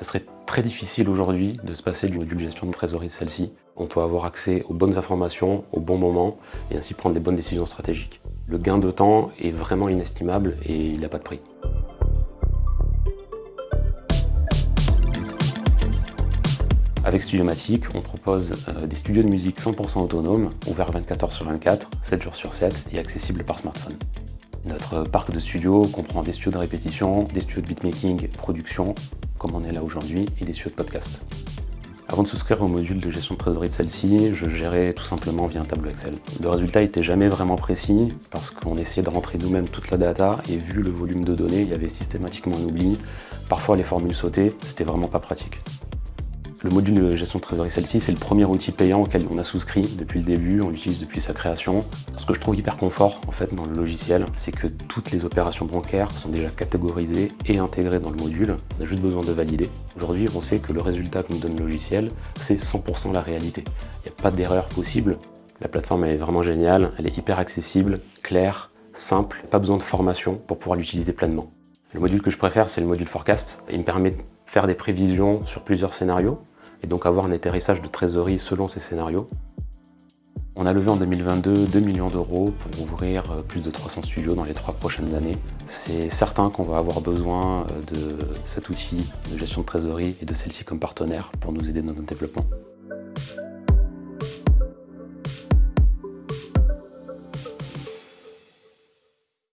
Ça serait très difficile aujourd'hui de se passer du module gestion de trésorerie de celle-ci. On peut avoir accès aux bonnes informations au bon moment et ainsi prendre les bonnes décisions stratégiques. Le gain de temps est vraiment inestimable et il n'a pas de prix. Avec Studiomatic, on propose euh, des studios de musique 100% autonomes, ouverts 24 h sur 24, 7 jours sur 7 et accessibles par smartphone. Notre parc de studios comprend des studios de répétition, des studios de beatmaking, production, comme on est là aujourd'hui, et des studios de podcast. Avant de souscrire au module de gestion de trésorerie de celle-ci, je gérais tout simplement via un tableau Excel. Le résultat n'était jamais vraiment précis parce qu'on essayait de rentrer nous-mêmes toute la data et vu le volume de données, il y avait systématiquement un oubli. Parfois les formules sautaient, c'était vraiment pas pratique. Le module de gestion de trésorerie celle-ci, c'est le premier outil payant auquel on a souscrit depuis le début, on l'utilise depuis sa création. Ce que je trouve hyper confort en fait dans le logiciel, c'est que toutes les opérations bancaires sont déjà catégorisées et intégrées dans le module. On a juste besoin de valider. Aujourd'hui, on sait que le résultat que nous donne le logiciel, c'est 100% la réalité. Il n'y a pas d'erreur possible. La plateforme est vraiment géniale, elle est hyper accessible, claire, simple, pas besoin de formation pour pouvoir l'utiliser pleinement. Le module que je préfère, c'est le module Forecast. Il me permet de faire des prévisions sur plusieurs scénarios et donc avoir un atterrissage de trésorerie selon ces scénarios. On a levé en 2022 2 millions d'euros pour ouvrir euh, plus de 300 studios dans les trois prochaines années. C'est certain qu'on va avoir besoin euh, de cet outil de gestion de trésorerie et de celle-ci comme partenaire pour nous aider dans notre développement.